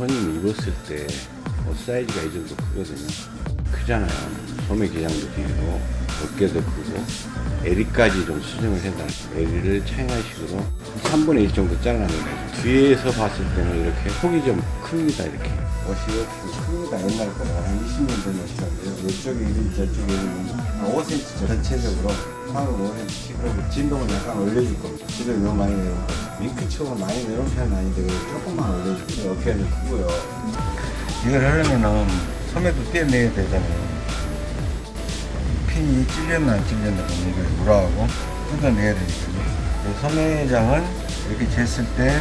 손님 입었을 때 옷 사이즈가 이 정도 크거든요. 크잖아요. 소매 기장도 길고 어깨도 크고 에리까지 좀 수정을 해달. 에리를 차이나식으로 3분의 1 정도 잘라냅니다. 뒤에서 봤을 때는 이렇게 폭이 좀 큽니다. 이렇게. 옷이 이렇게 큽니다. 옛날 거라 한 20년 된 옷이라고요. 이쪽에 1인 저쪽에 1인 한 5cm 전체적으로 상으로 5cm 그리고 진동을 약간 올려줄 겁니다. 지금 너무 많이 거. 윙크처럼 많이 내려온 편은 아닌데 조금만 올려주고 어깨는 크고요. 이걸 하려면은 소매도 떼내야 되잖아요. 핀이 찔렸나 안 찔렸나 그럼 이걸 물어하고 뜯어내야 되니까요. 소매장은 이렇게 쟀을 때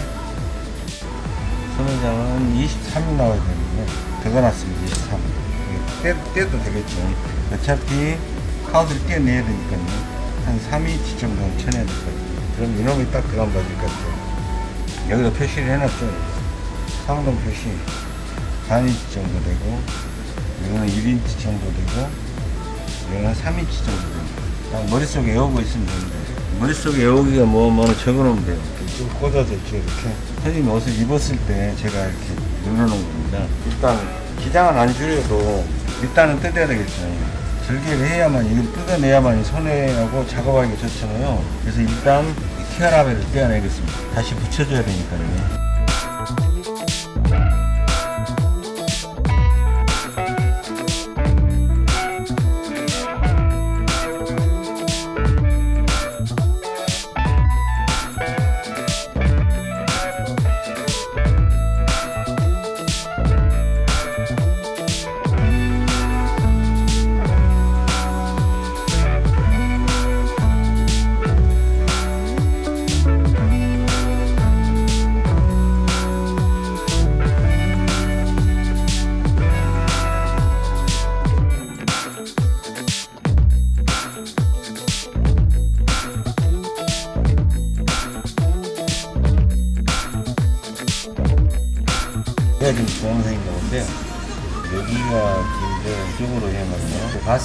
소매장은 23이 나와야 되는데 더 놨습니다. 23. 떼, 떼도 되겠죠. 어차피 카우드를 떼내야 되니까요. 한 3인치 정도는 쳐내야 될것 같아요. 그럼 이놈이 딱 들어간 것 같아요. 여기다 표시를 해놨죠. 상동 표시 4인치 정도 되고 이거는 1인치 정도 되고 이거는 3인치 정도 됩니다. 그냥 머릿속에 외우고 있으면 되는데 머릿속에 외우기가 뭐 뭐는 적어놓으면 돼요. 쭉 꽂아져 있죠 이렇게. 선생님 옷을 입었을 때 제가 이렇게 눌러놓은 겁니다. 일단 기장은 안 줄여도 일단은 뜯어야 되겠죠. 절개를 해야만 이걸 뜯어내야만 손해하고 작업하기가 좋잖아요. 그래서 일단 이 티아라벨을 떼어내겠습니다. 다시 붙여줘야 되니까요.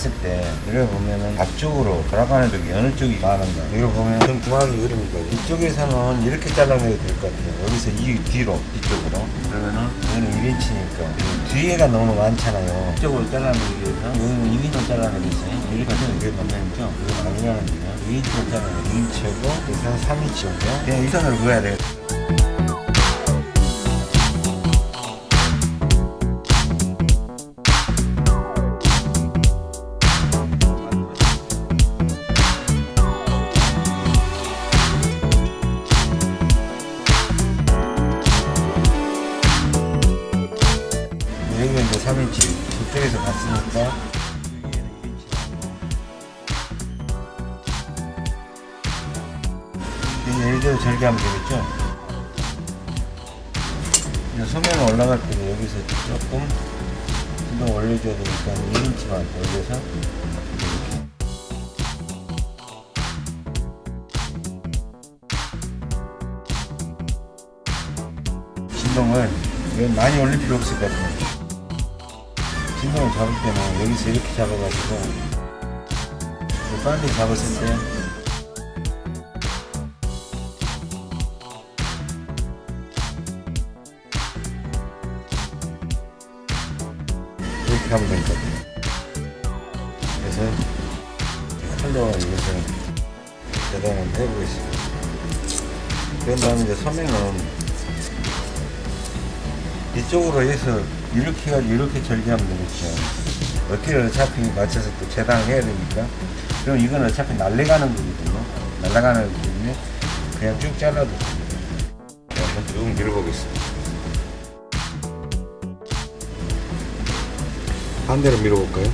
봤을 때, 이걸 보면은 앞쪽으로 돌아가는 쪽이 어느 쪽이 많은가. 이걸 보면 좀 중앙이 흐릅니다. 이쪽에서는 이렇게 잘라내야 될것 같아요. 여기서 이 뒤로, 이쪽으로. 그러면은, 여기는 1인치니까. 뒤에가 너무 많잖아요. 이쪽으로 잘라내기 위해서, 여기는 2인치 잘라내겠어요. 이렇게 하면 이게 맞나있죠? 이건 아니라는데요. 2인치로 잘라내고, 2인치하고, 여기서 한 3인치 정도. 그냥 이 선으로 그어야 돼요. 여 절개하면 되겠죠? 이제 소면 올라갈 때는 여기서 조금 진동 올려줘야 되니까 1인치만 올려서 진동을 많이 올릴 필요 없을 것 같아요. 진동을 잡을 때는 여기서 이렇게 잡아가지고 빨리 잡았을 때 것 같아요. 그래서 칼로 이것을 재단을 해보겠습니다. 그런 다음에 이제 소매는 이쪽으로 해서 이렇게 해가지고 이렇게 절개하면 되겠죠 어깨를 어차피 맞춰서 또 재단을 해야 되니까 그럼 이건 어차피 날려가는 거거든요. 날아가는 거기 때문에 그냥 쭉 잘라도 됩니다. 네, 한번 쭉 밀어보겠습니다 반대로 밀어볼까요?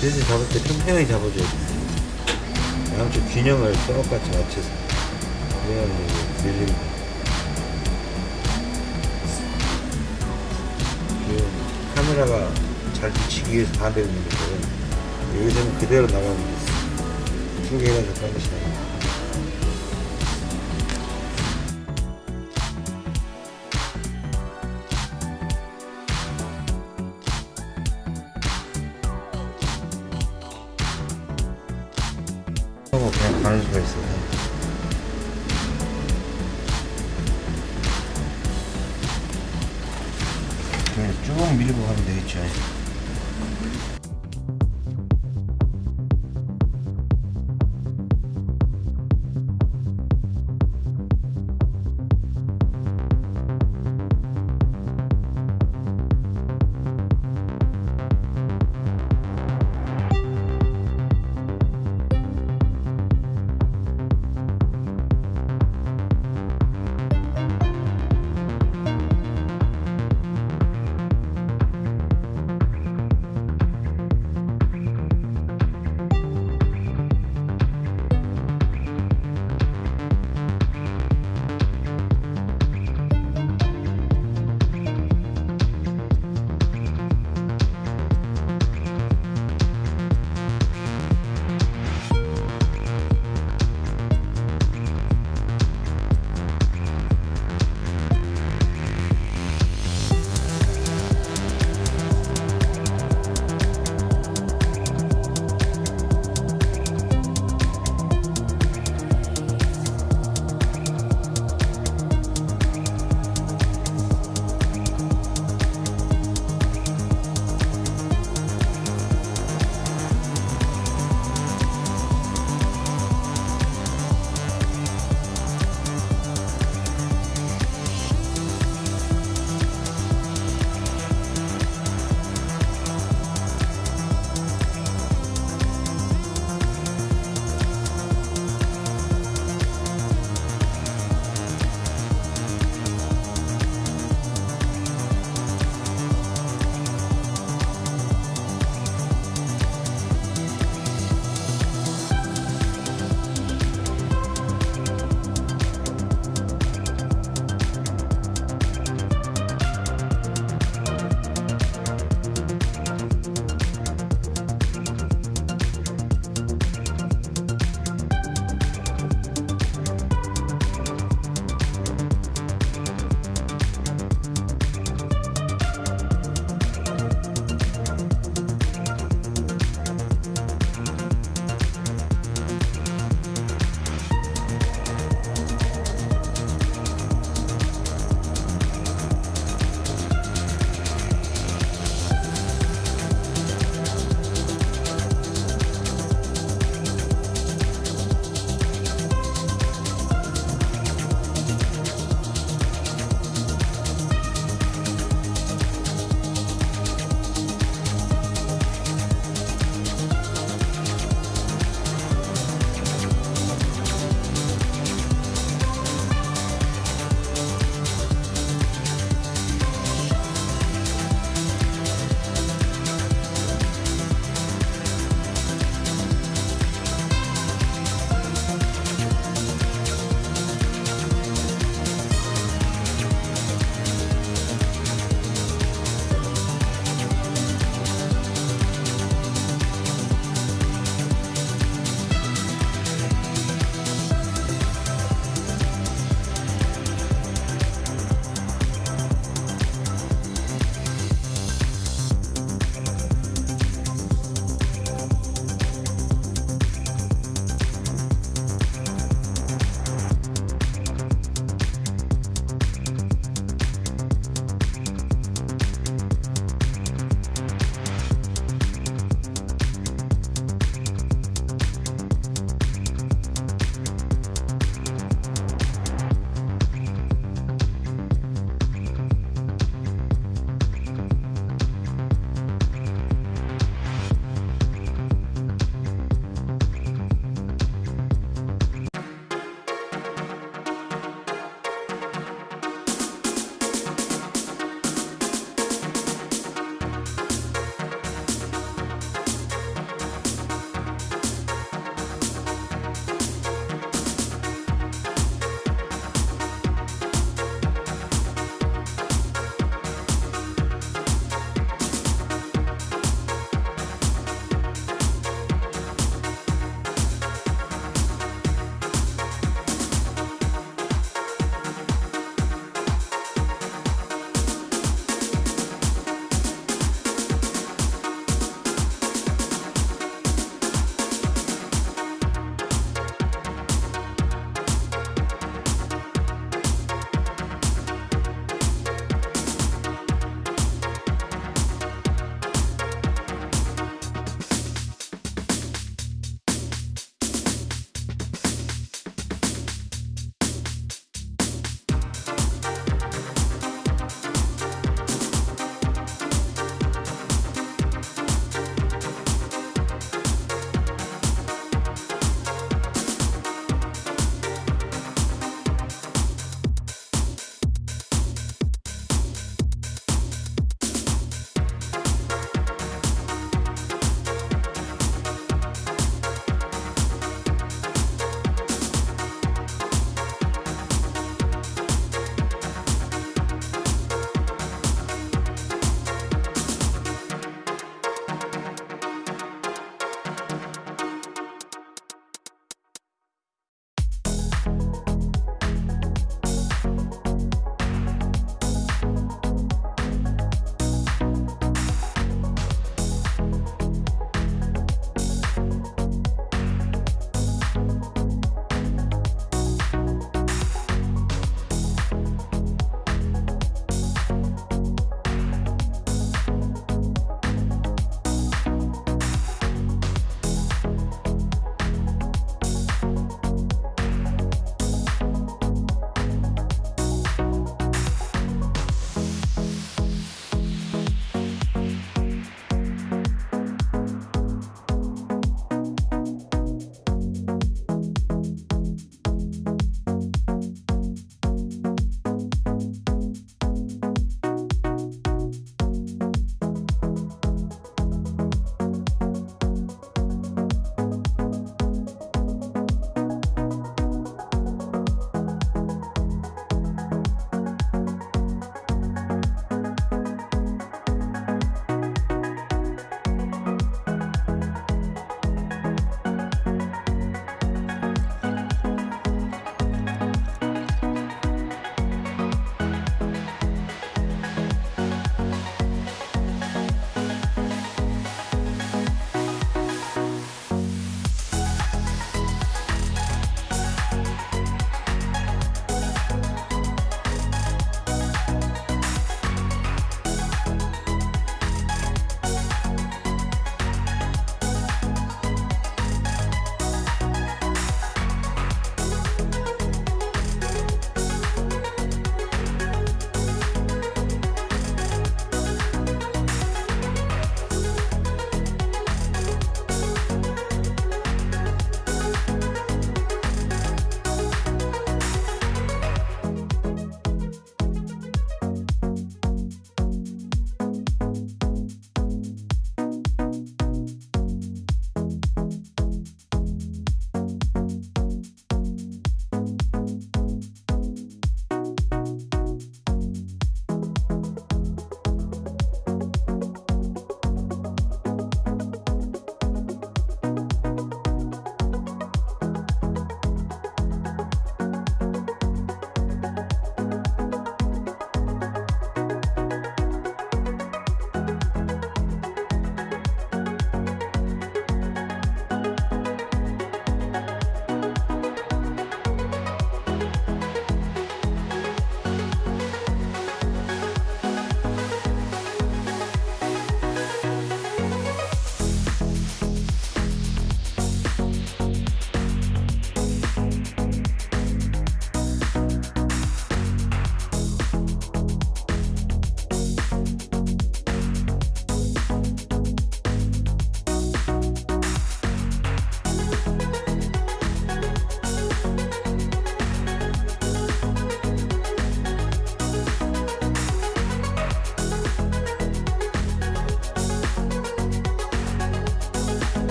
돼지 잡을 때 평평히 잡아줘야 돼. 양쪽 균형을 똑같이 맞춰서. 그래야만 이게 밀립 카메라가 잘 비치기 위해서 반대로 있는 거고 여기서는 그대로 나가면 됐어. 충격이나 접한 것이 나니다 하고 뭐 그냥 가는 수가 있어요 가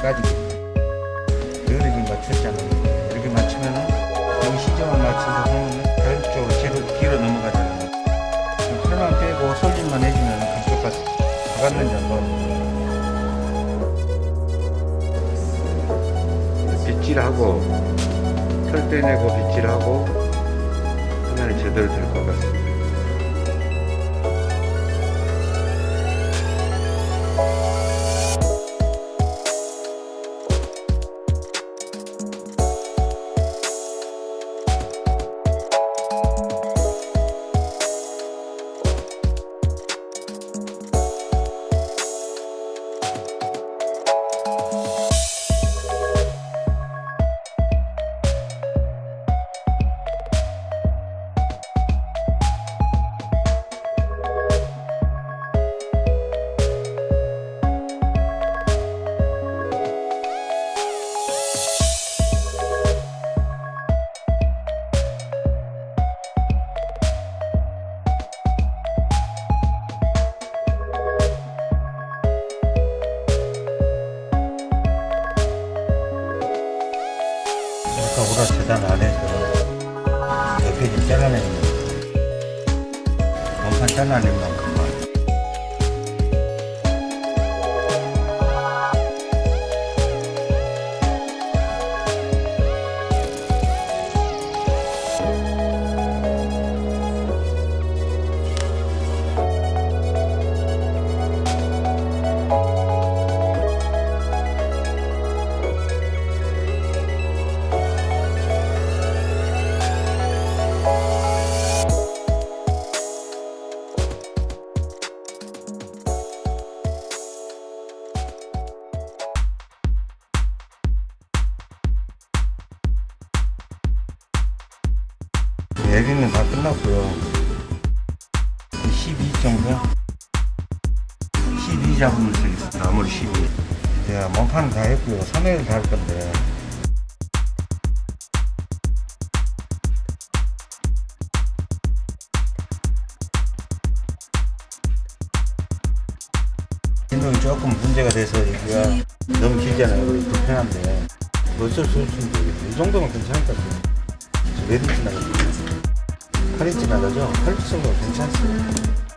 까지고 여기를 맞췄잖아요. 이렇게 맞추면은 여기 시점을 맞춰서 하면은 자연적으로 뒤로, 뒤로 넘어가잖아요. 털만 빼고 솔림만 해주면 그쪽 가서 박았는지 안 박았는지 빗질하고 털 빼내고 빗질하고 하면 제대로 될 것 같습니다. 여기가 너무 길잖아요 불편한데 어쩔 수 없으면 이 정도면 괜찮을 것 같아요 몇 인치 나가죠? 8인치 나가죠? 8인치 정도면 괜찮습니다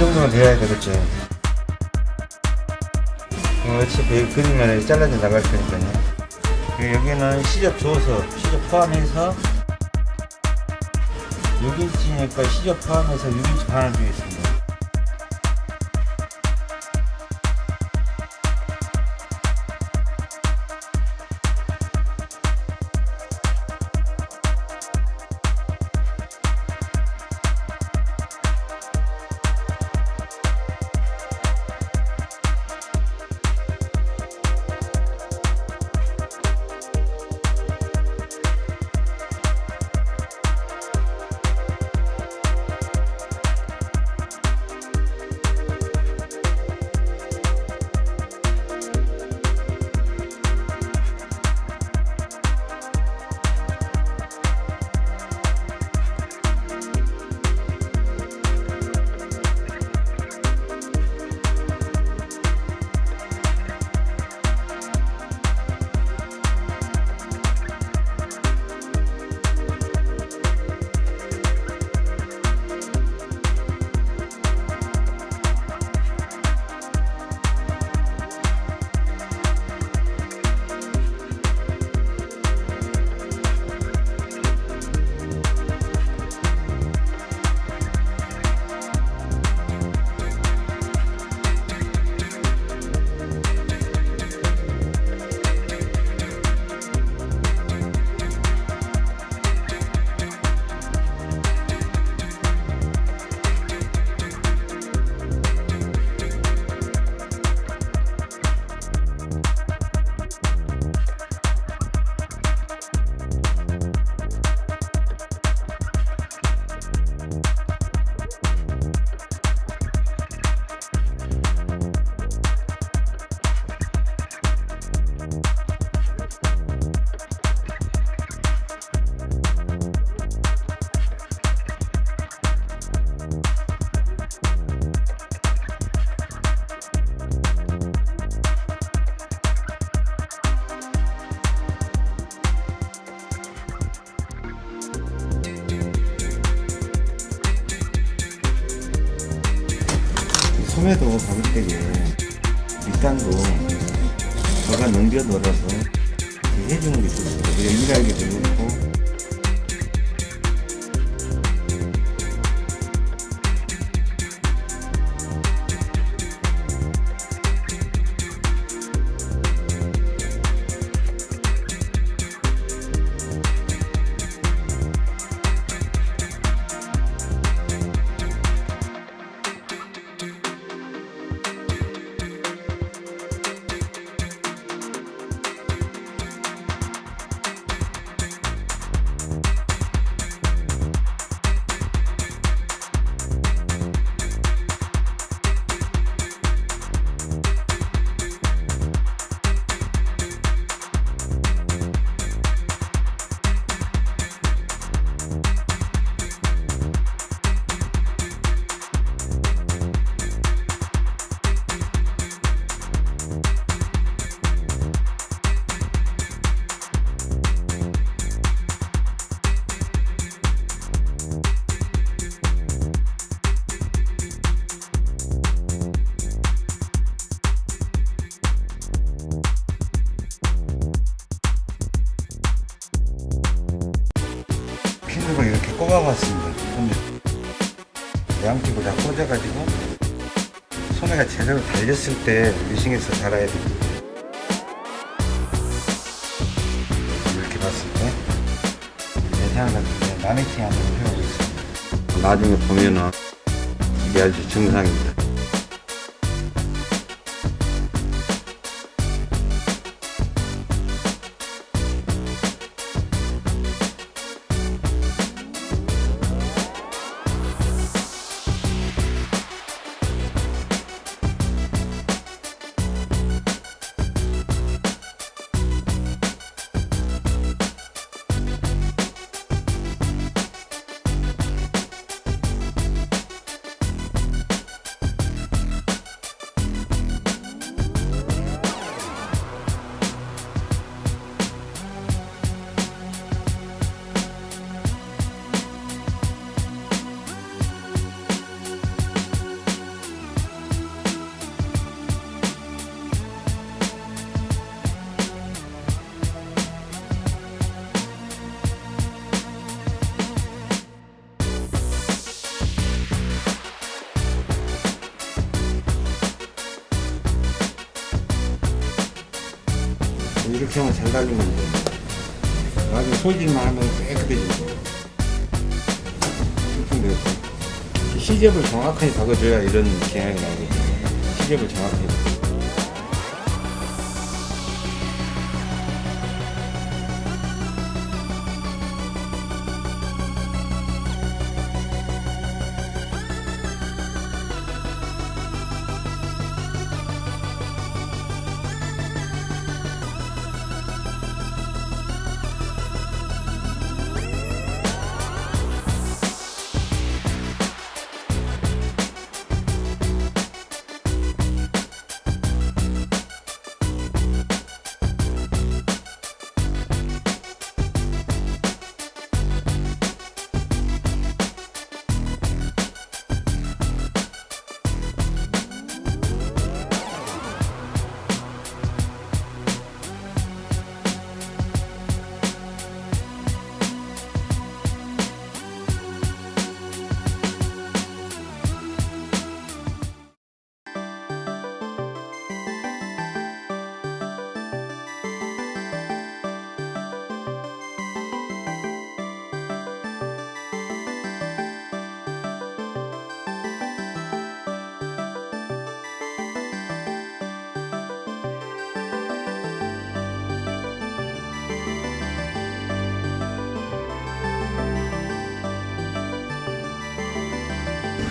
정도는 돼야 되겠죠. 어, 어차피 그림에 잘라져 나갈 테니까요. 그리고 여기는 시접 줘서 시접 포함해서 6인치니까 시접 포함해서 6인치 반을 주겠습니다. 소매도 가격대게 밑단도 저가 넘겨 넣어서 해주는 게 좋습니다. 일하기도 좋고 때 미싱해서 달아야 됩니다. 이렇게 봤을 때 예상을 같은데 마네킹 한번 해보고 있습니다. 나중에 보면은 이게 아주 정상입니다. 잘 달리면 돼. 나중에 소질만 하면 깨끗해지고. 시접을 정확하게 박아줘야 이런 경향이 나거든요. 시접을 정확하게.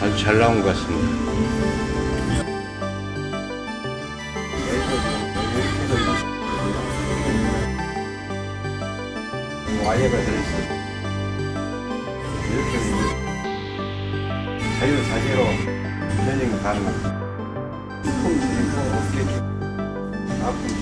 아주 잘 나온 것 같습니다. 와이어가 들어있어요. 이렇게 자유 자재로 면역이 가능합니다. 통, 어깨, 아픔 좀